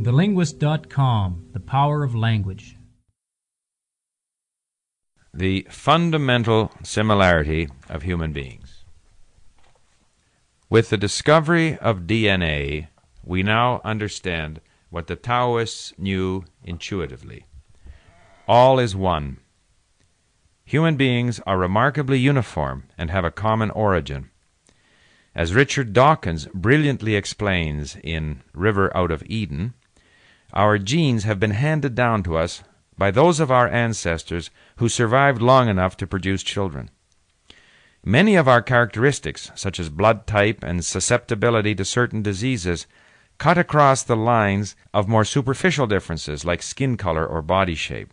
TheLinguist.com The Power of Language. The fundamental similarity of human beings. With the discovery of DNA, we now understand what the Taoists knew intuitively. All is one. Human beings are remarkably uniform and have a common origin. As Richard Dawkins brilliantly explains in River Out of Eden, our genes have been handed down to us by those of our ancestors who survived long enough to produce children. Many of our characteristics, such as blood type and susceptibility to certain diseases, cut across the lines of more superficial differences like skin color or body shape.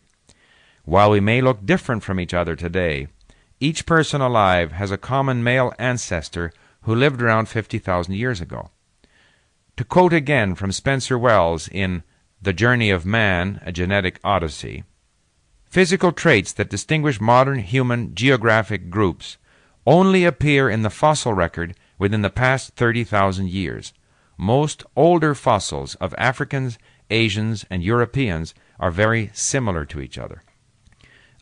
While we may look different from each other today, each person alive has a common male ancestor who lived around 50,000 years ago. To quote again from Spencer Wells in the Journey of Man, a Genetic Odyssey. Physical traits that distinguish modern human geographic groups only appear in the fossil record within the past 30,000 years. Most older fossils of Africans, Asians, and Europeans are very similar to each other.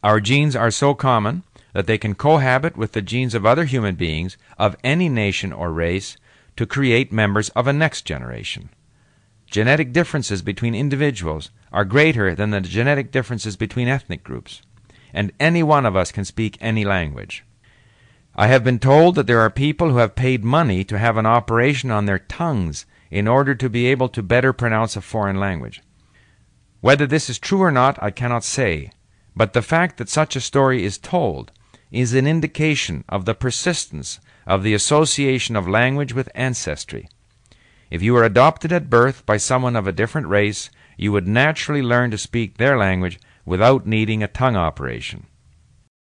Our genes are so common that they can cohabit with the genes of other human beings of any nation or race to create members of a next generation. Genetic differences between individuals are greater than the genetic differences between ethnic groups, and any one of us can speak any language. I have been told that there are people who have paid money to have an operation on their tongues in order to be able to better pronounce a foreign language. Whether this is true or not, I cannot say, but the fact that such a story is told is an indication of the persistence of the association of language with ancestry. If you were adopted at birth by someone of a different race, you would naturally learn to speak their language without needing a tongue operation.